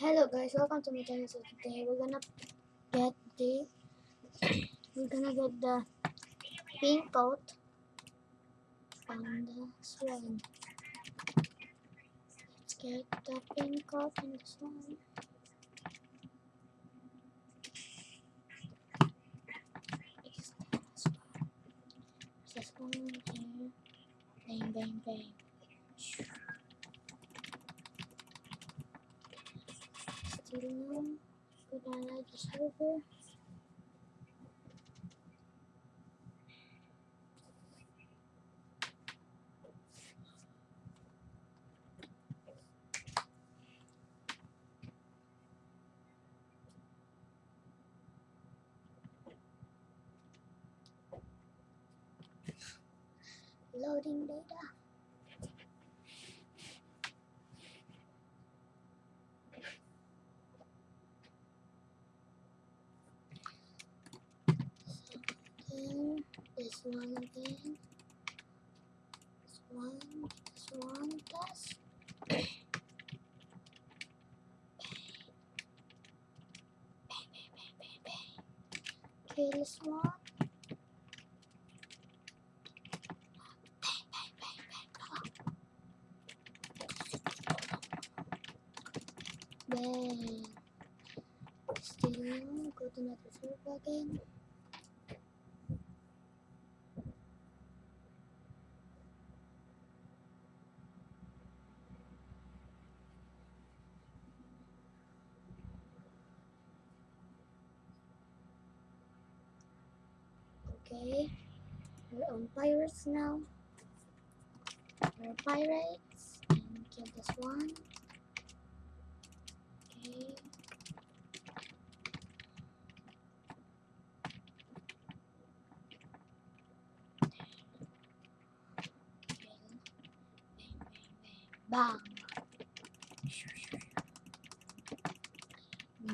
Hello guys, welcome to my channel. So today we're gonna get the we're gonna get the pink coat on the swan. Let's get the pink coat on the swan. Swan here? Bang bang bang. The server. Loading data. Then this one again. This one, this one, plus. Okay, this one. Then still go to another server again. Okay, we're on pirates now. We're pirates and kill this one. Okay. Bang.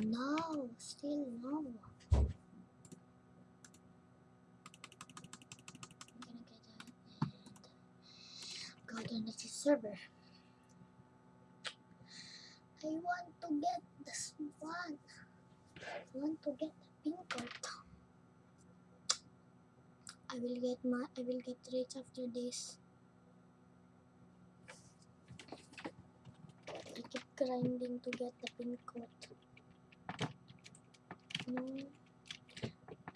No, still no. I'm gonna get that and go to next server. I want to get this one. I want to get the pink coat. I will get my I will get rich after this. I keep grinding to get the pink coat. No,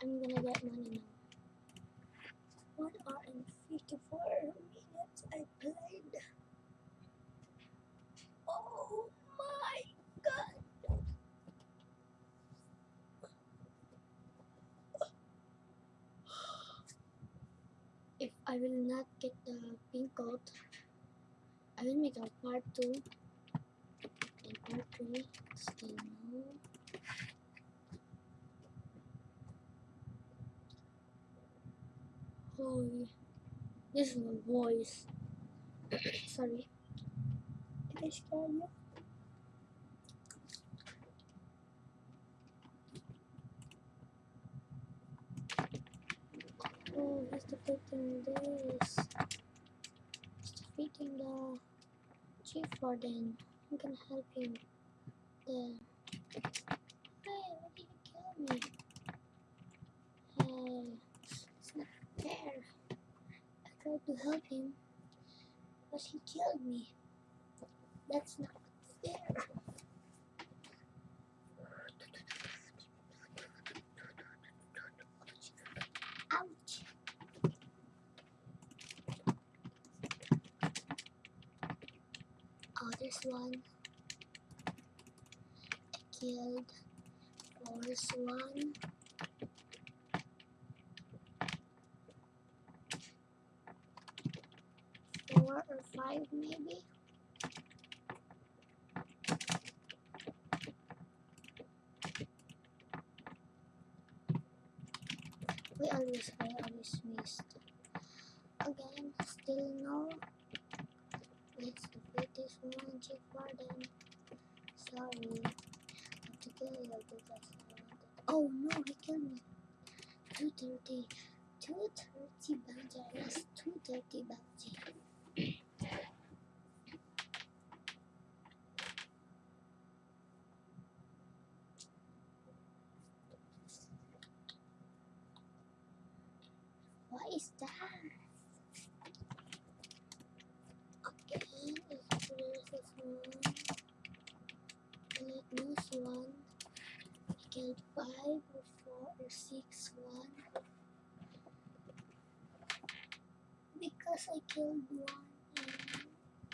I'm gonna get money now. One hour and fifty-four minutes I played. Oh my god! If I will not get the pink coat, I will make a part 2 and part 3. Still no. Holy. This is my voice. Sorry. Did I scare you? He's defeating this. He's defeating the chief warden. I'm gonna help him. The hey, why did you kill me? Hey, it's not fair. I tried to help him, but he killed me. That's not fair. Oh, there's one. I killed Force one. Four or five, maybe. We always, I always missed. Again, still no so magic for them. Sorry. I have to kill you because I. Oh no, he killed me. 230. 230 bounty. I lost 230 bounty. What is that? This one. Killed five or four or six one. Because I killed one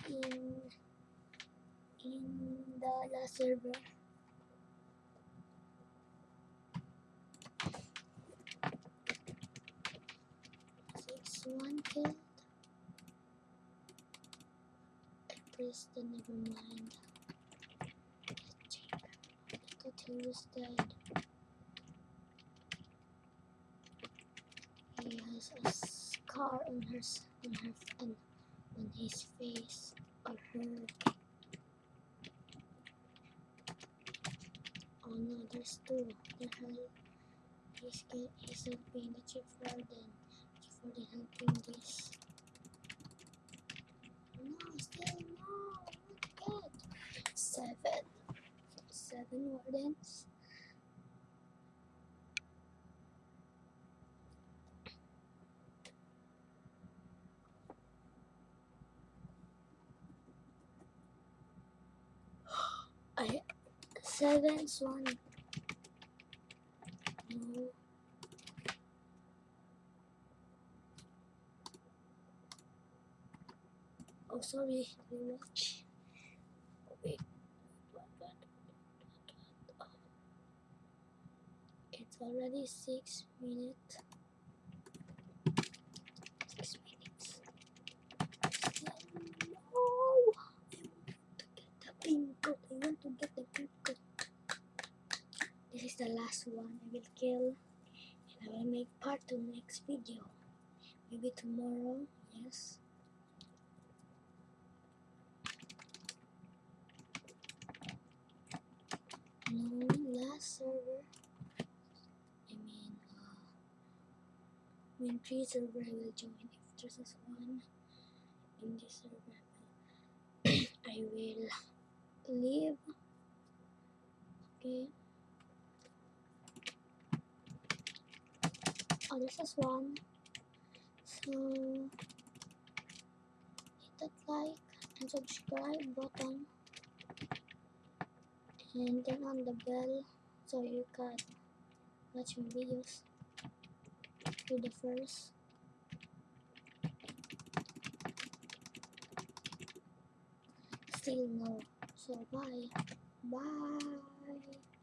in in in the last server. Six one killed. I pressed the never mind. Let's check. I thought he was dead. He has a scar on her on her f- on, his face on her. Oh no, there's two. They're he's he's helping the chief warden. Chief warden helping this. No, still no, not yet. Seven. Seven wardens. I seven one. No. Oh, sorry. Rewatch. Wait. What, what, what, what, oh. It's already six minutes. Six minutes. No. I want to get the pink. I want to get the pink. This is the last one I will kill. And I will make part two next video. Maybe tomorrow. Yes. No, last server. When three I will join. If there's just one in this server, I will leave. Okay. Oh, this is one. So hit that like and subscribe button and turn on the bell so you can watch my videos to the first. Still no so bye. Bye